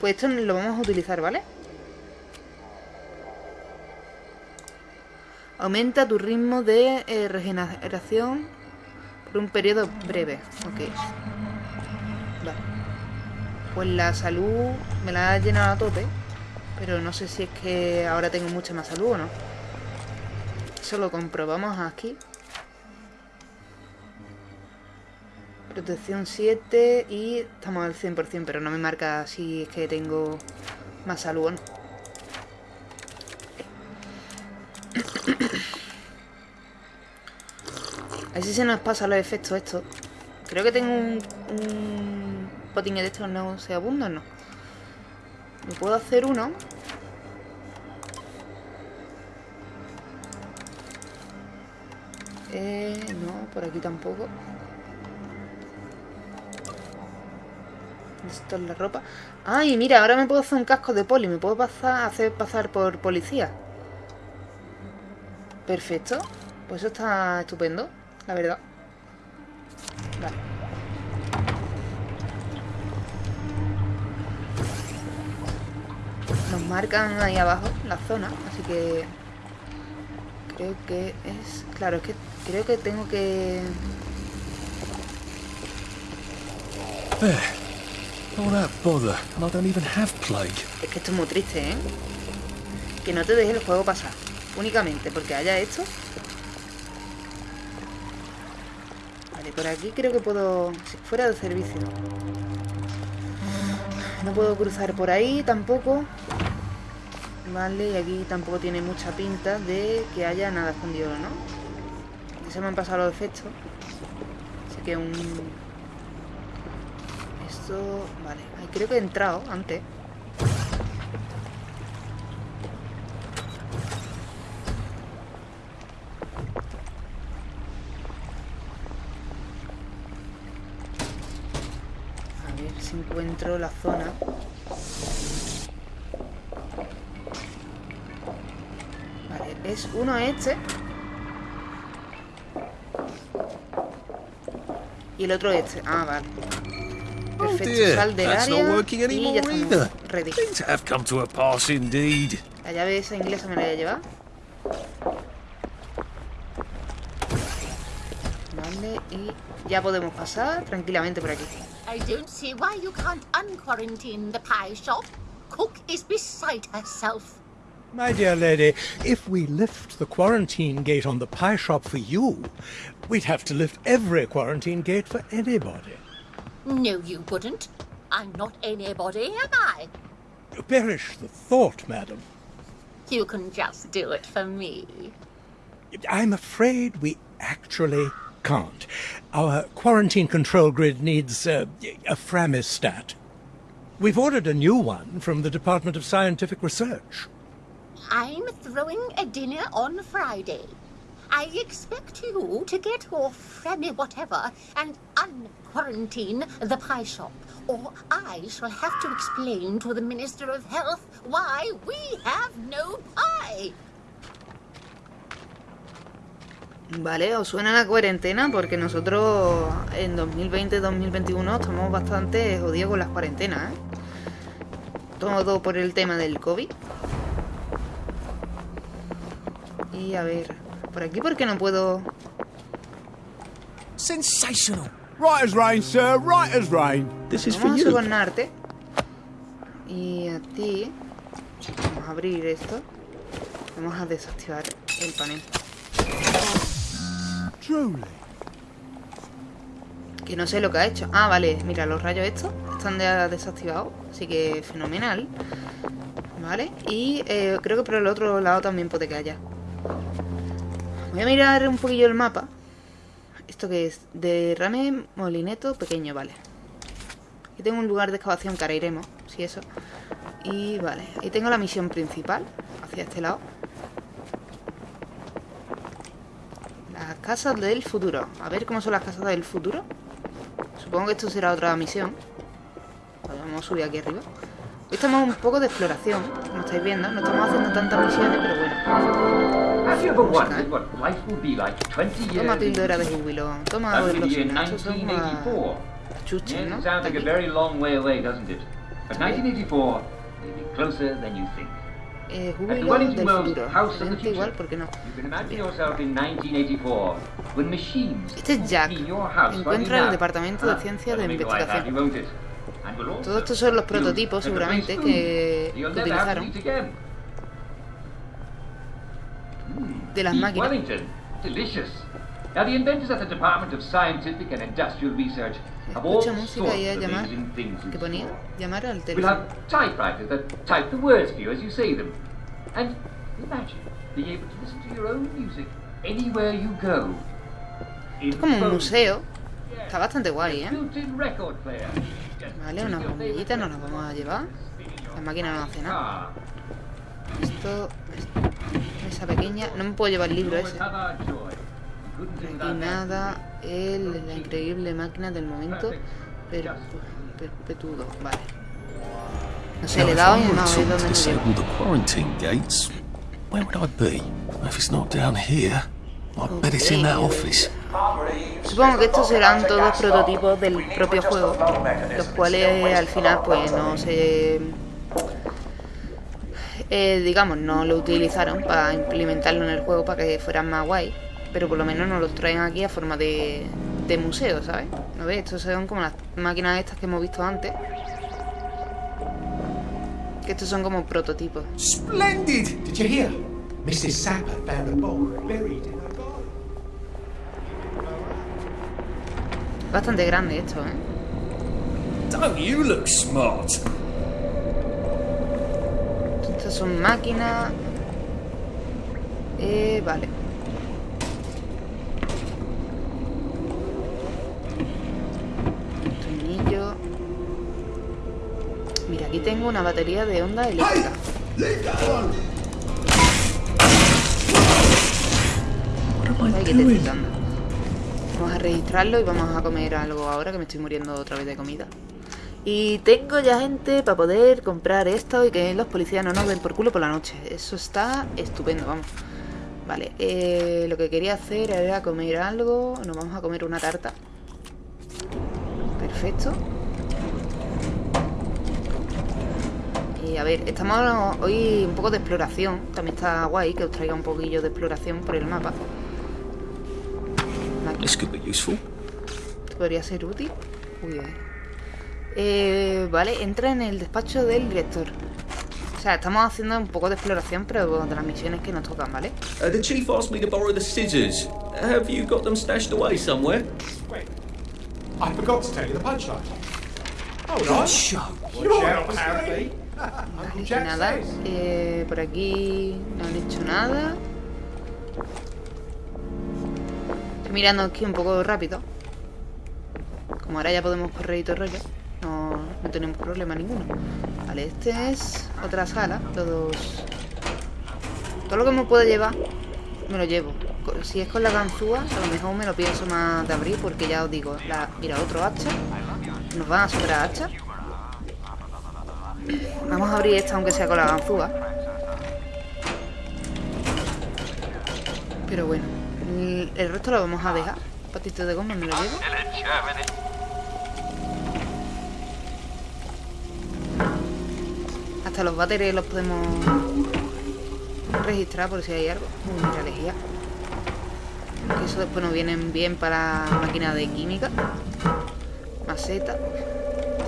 Pues esto lo vamos a utilizar, ¿vale? Aumenta tu ritmo de eh, regeneración por un periodo breve. Ok. Vale. Pues la salud me la ha llenado a tope. Pero no sé si es que ahora tengo mucha más salud o no. Eso lo comprobamos aquí. Protección 7 y estamos al 100%, pero no me marca si es que tengo más salud o no. A ver si se nos pasa los efectos estos. Creo que tengo un, un botín de estos no se abunda, ¿no? ¿Me puedo hacer uno? Eh, no, por aquí tampoco. Esto es la ropa. Ay, mira, ahora me puedo hacer un casco de poli. Me puedo pasar, hacer pasar por policía. Perfecto. Pues eso está estupendo, la verdad. Vale. Nos marcan ahí abajo la zona, así que... Creo que es... Claro, es que creo que tengo que... Es que esto es muy triste, ¿eh? Que no te deje el juego pasar. Únicamente porque haya esto. Vale, por aquí creo que puedo... Fuera de servicio. No puedo cruzar por ahí tampoco. Vale, y aquí tampoco tiene mucha pinta de que haya nada escondido, ¿no? Ya se me han pasado los efectos. Así que un... Vale, ahí creo que he entrado antes. A ver si encuentro la zona. Vale, es uno este. Y el otro este. Ah, vale. Oh dear, that's not working anymore either. ready. Things have come to a pass indeed. La llave esa inglesa me la voy a llevar. Vale, y ya podemos pasar tranquilamente por aquí. I don't see why you can't unquarantine the pie shop. Cook is beside herself. My dear lady, if we lift the quarantine gate on the pie shop for you, we'd have to lift every quarantine gate for anybody. No, you wouldn't. I'm not anybody, am I? Perish the thought, madam. You can just do it for me. I'm afraid we actually can't. Our quarantine control grid needs uh, a Framistat. We've ordered a new one from the Department of Scientific Research. I'm throwing a dinner on Friday. I expect you to get your Fremi whatever and unquarantine the pie shop, or I shall have to explain to the Minister of Health why we have no pie. Vale, os suena la cuarentena porque nosotros en 2020-2021 estamos bastante jodidos con las cuarentenas, ¿eh? Todo por el tema del COVID. Y a ver, por aquí porque no puedo... Sensational. Right as rain, sir. Right as rain. This is for Vamos a you. sobornarte. Y a ti... Vamos a abrir esto. Vamos a desactivar el panel. Truly. Que no sé lo que ha hecho. Ah, vale, mira, los rayos estos están ya desactivados. Así que fenomenal. Vale, y eh, creo que por el otro lado también puede que haya. Voy a mirar un poquillo el mapa. ¿Esto que es? Derrame molineto pequeño, vale. Aquí tengo un lugar de excavación que ahora iremos, si eso. Y vale, ahí tengo la misión principal, hacia este lado. Las casas del futuro. A ver cómo son las casas del futuro. Supongo que esto será otra misión. Vale, vamos a subir aquí arriba. Hoy estamos un poco de exploración, como estáis viendo. No estamos haciendo tantas misiones, pero bueno. Have you ever wondered what life will be like 20 years Toma píldora de júbilo. Toma son las 1984. las chuches, ¿no? it sounds like a Aquí. very long way away, doesn't it? But 1984 may be closer than you think. Eh, júbilo del futuro. Excelente igual. ¿por qué no? You can imagine yourself in 1984 when machines Este es Jack. Encuentra el. Departamento de Ah, Ciencia de Investigación. Todos estos son los prototipos, seguramente, que to utilizaron de las Beef máquinas. Wellington, delicious. Now the inventors at the Department of Scientific and Industrial Research have all Escucha música sorts y a of llamar. amazing things in ¿Qué ponía? Llamar al We'll teléfono. have typewriters that type the words for you as you say them. And imagine being able to listen to your own music anywhere you go. Es como un museo. Está bastante guay, ¿eh? Vale, unas bombillitas nos las vamos a llevar. La máquina no hace nada. Esto... Esa pequeña... No me puedo llevar el libro ese. Aquí nada. El, la increíble máquina del momento. Per, perpetudo. Vale. No sé, le he dado y no, to ¿de dónde where would I be? If it's not down here, Office. Supongo que estos serán todos prototipos del propio juego, los cuales al final pues no se... eh, digamos, no lo utilizaron para implementarlo en el juego para que fueran más guay, pero por lo menos nos los traen aquí a forma de, de museo, ¿sabes? ¿No ves? Estos son como las máquinas estas que hemos visto antes. Que estos son como prototipos. Splendid! Did you hear? Mrs. Sapper found a book buried Bastante grande esto, ¿eh? Don't you look smart? Estas son máquinas. Eh, vale. Tornillo. Mira, aquí tengo una batería de onda eléctrica. Ay, que te estoy dando. Vamos a registrarlo y vamos a comer algo ahora que me estoy muriendo otra vez de comida. Y tengo ya gente para poder comprar esto y que los policías no nos den por culo por la noche. Eso está estupendo, vamos. Vale, eh, lo que quería hacer era comer algo. Nos vamos a comer una tarta. Perfecto. Y a ver, estamos hoy un poco de exploración. También está guay que os traiga un poquillo de exploración por el mapa. This could be useful. Podría ser útil. Uy, uy. Eh, vale, entra en el despacho del director. O sea, estamos haciendo un poco de exploración, pero de las misiones que nos tocan, ¿vale? Uh, the chief asked me to borrow the scissors. Have you got them stashed away somewhere? I forgot to tell you the punchline. Good on. show. Watch out, apparently. Nada, eh, por aquí no han hecho nada. Mirando aquí un poco rápido. Como ahora ya podemos correr y todo el rollo, no, tenemos problema ninguno. Vale, este es otra sala. Todos. Todo lo que me puedo llevar, me lo llevo. Si es con la ganzúa, a lo mejor me lo pienso más de abrir, porque ya os digo, la, mira, otro hacha. Nos van a sobrar hachas. Vamos a abrir esta aunque sea con la ganzúa. Pero bueno, el, el resto lo vamos a dejar. Patito de goma me lo llevo. Hasta los bateres los podemos registrar por si hay algo. Eso después nos vienen bien para máquina de química. Maceta.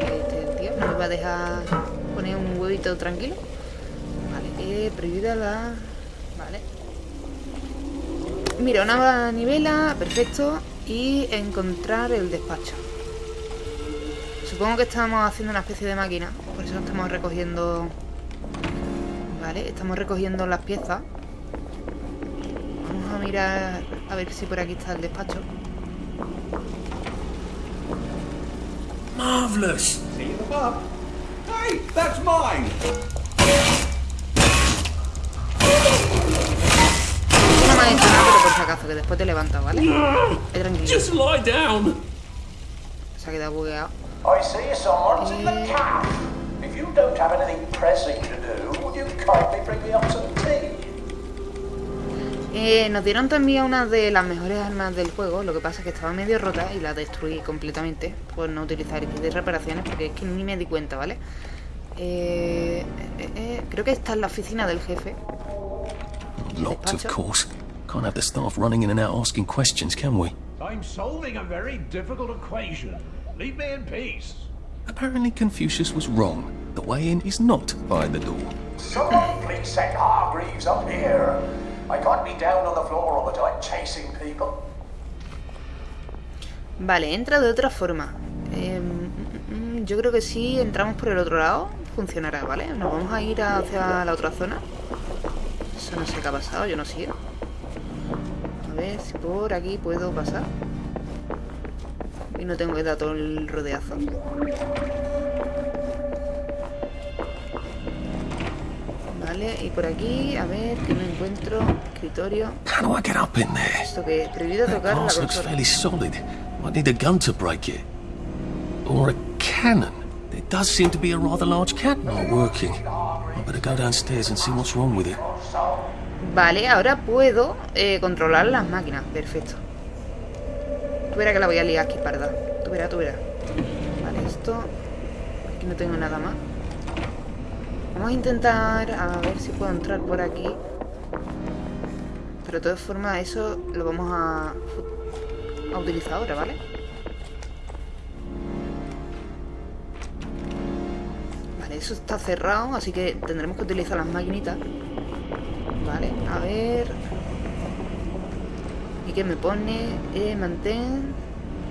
Este tío no va a dejar poner un huevito tranquilo. Vale, eh, prohibida la... Vale. Mira, una manivela, perfecto. Y encontrar el despacho. Supongo que estamos haciendo una especie de máquina. Por eso estamos recogiendo... Vale, estamos recogiendo las piezas. Vamos a mirar a ver si por aquí está el despacho. See you pub. Hey, that's mine. No me por si acaso, que después te levantas, ¿vale? Ahí tranquilo. Just lie down. Se ha quedado bugueado. I see someone's in the cab. If you don't have anything pressing to do, would you kindly bring me up some tea? Eh, nos dieron también una de las mejores armas del juego, lo que pasa es que estaba medio rota y la destruí completamente por no utilizar kit de reparaciones porque es que ni me di cuenta, ¿vale? Eh, eh, eh, creo que está en la oficina del jefe. Locked, of course. Can't have the staff running in and out asking questions, can we? I'm solving a very difficult equation. Leave me in peace. Apparently Confucius was wrong. The way in is not by the door. Someone please send Hargreaves up here. I can't be down on the floor all the time chasing people. Vale, entra de otra forma. Eh, yo creo que si entramos por el otro lado, funcionará, ¿vale? Nos vamos a ir hacia la otra zona. Eso no sé qué ha pasado, yo no sé. A ver si por aquí puedo pasar. Y no tengo que dar todo el rodeazo. Vale, y por aquí, a ver, que me encuentro. Escritorio. How do I get up in there? Esto que prohibido That tocar la looks fairly solid. Might need a gun to break it. Or a cannon. There does seem to be a rather large cannon not working. I better go downstairs and see what's wrong with it. Vale, ahora puedo eh, controlar las máquinas. Perfecto. Tú verás que la voy a liar aquí, parda. Tú verás, tú verás. Vale, esto... Aquí no tengo nada más. Vamos a intentar a ver si puedo entrar por aquí. Pero de todas formas eso lo vamos a, a utilizar ahora, ¿vale? Vale, eso está cerrado, así que tendremos que utilizar las maquinitas. Vale, a ver. ¿Y qué me pone? Eh, mantén.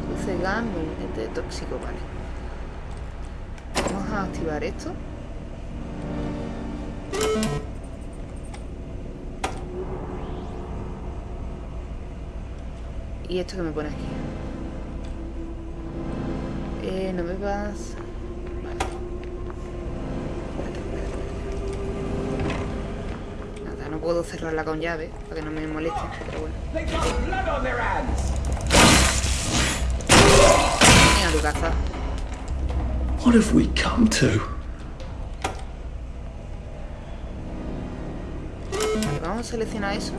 Dulce gas, movimiento tóxico, vale. Vamos a activar esto. ¿Y esto que me pone aquí? Eh, no me vas. Nada, no puedo cerrarla con llave para que no me moleste, pero bueno. Venga, tu caza. What have we come to? Vale, vamos a seleccionar eso.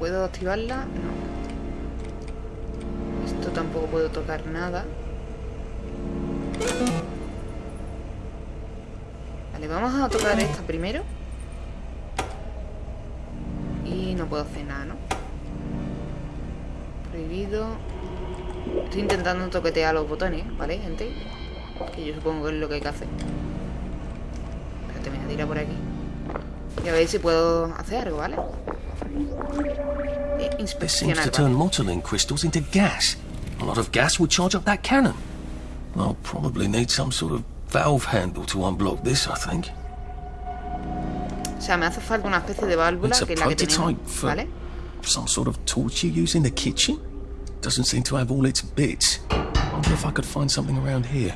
¿Puedo activarla? No. Esto tampoco puedo tocar nada. Vale, vamos a tocar esta primero. Y no puedo hacer nada, ¿no? Prohibido. Estoy intentando toquetear los botones, ¿vale, gente? Que yo supongo que es lo que hay que hacer. Espérate, me voy a tirar por aquí. Y a ver si puedo hacer algo, ¿vale? Seems inspeccionar. to turn motoline crystals into gas. A lot of gas would charge up that cannon. I'll probably need some sort of valve handle to unblock this, I think. O sea, me hace falta una especie de válvula que es la que tenemos, prototype for ¿vale? some sort of torch you use in the kitchen. Doesn't seem to have all its bits. Wonder if I could find something around here.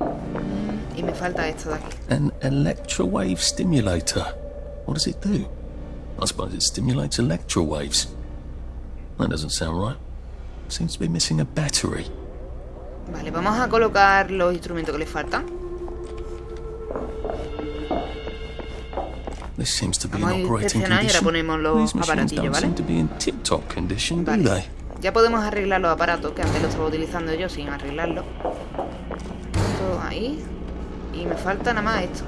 Mm, y me falta esto de aquí. An electrowave stimulator. What does it do? I suppose it stimulates electrowaves. That doesn't sound right. Seems to be missing a battery. Vale, vamos a colocar los instrumentos que le faltan. This seems to be Vamos a in operating inspeccionar y ahora condition. ponemos los aparatillos, ¿vale? seem to be in tip-top condition, do Vale. they? Ya podemos arreglar los aparatos, que antes los estaba utilizando yo sin arreglarlo. Esto ahí. Y me falta nada más esto.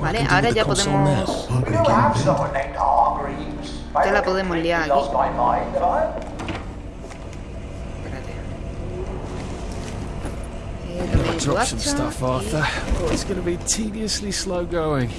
Vale, ahora ya podemos... Ya la podemos liar aquí. Lost my mind, have I? Eh, también Drop some guacha. stuff, Arthur. Oh, it's going to be tediously slow going.